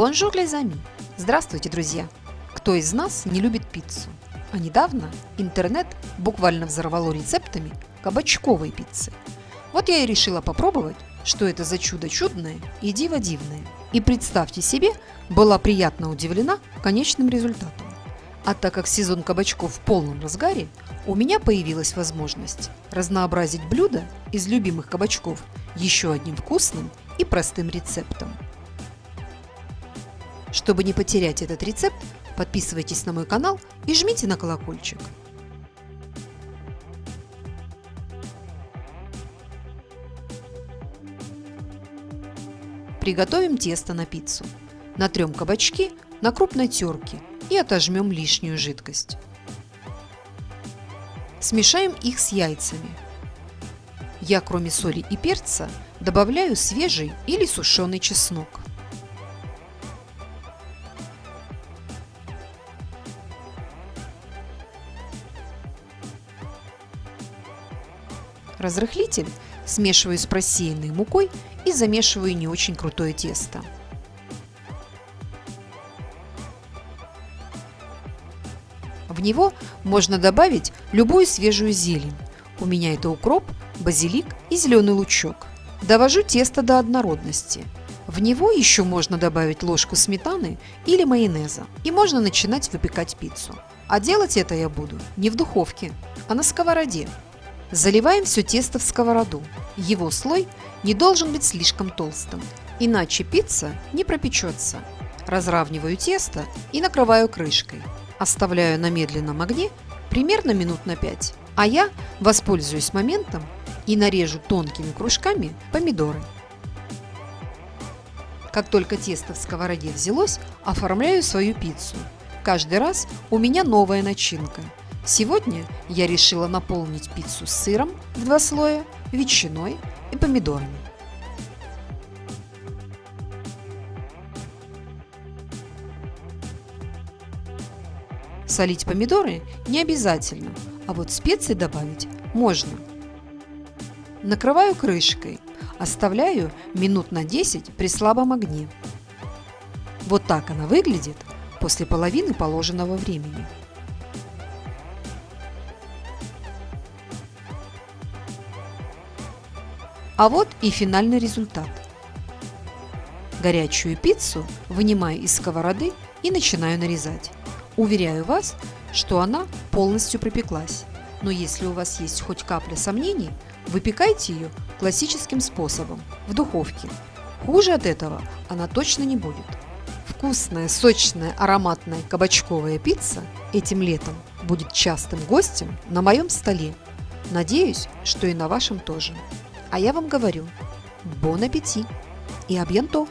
Bonjour, les amis! Здравствуйте, друзья! Кто из нас не любит пиццу? А недавно интернет буквально взорвало рецептами кабачковой пиццы. Вот я и решила попробовать, что это за чудо чудное и диво дивное. И представьте себе, была приятно удивлена конечным результатом. А так как сезон кабачков в полном разгаре, у меня появилась возможность разнообразить блюда из любимых кабачков еще одним вкусным и простым рецептом. Чтобы не потерять этот рецепт, подписывайтесь на мой канал и жмите на колокольчик. Приготовим тесто на пиццу. Натрем кабачки на крупной терке и отожмем лишнюю жидкость. Смешаем их с яйцами. Я кроме соли и перца добавляю свежий или сушеный чеснок. Разрыхлитель смешиваю с просеянной мукой и замешиваю не очень крутое тесто. В него можно добавить любую свежую зелень. У меня это укроп, базилик и зеленый лучок. Довожу тесто до однородности. В него еще можно добавить ложку сметаны или майонеза. И можно начинать выпекать пиццу. А делать это я буду не в духовке, а на сковороде. Заливаем все тесто в сковороду. Его слой не должен быть слишком толстым, иначе пицца не пропечется. Разравниваю тесто и накрываю крышкой. Оставляю на медленном огне примерно минут на 5. А я воспользуюсь моментом и нарежу тонкими кружками помидоры. Как только тесто в сковороде взялось, оформляю свою пиццу. Каждый раз у меня новая начинка – Сегодня я решила наполнить пиццу сыром в два слоя, ветчиной и помидорами. Солить помидоры не обязательно, а вот специи добавить можно. Накрываю крышкой, оставляю минут на 10 при слабом огне. Вот так она выглядит после половины положенного времени. А вот и финальный результат. Горячую пиццу вынимаю из сковороды и начинаю нарезать. Уверяю вас, что она полностью пропеклась. Но если у вас есть хоть капля сомнений, выпекайте ее классическим способом, в духовке. Хуже от этого она точно не будет. Вкусная, сочная, ароматная кабачковая пицца этим летом будет частым гостем на моем столе. Надеюсь, что и на вашем тоже. А я вам говорю, бон аппетит и абьянто!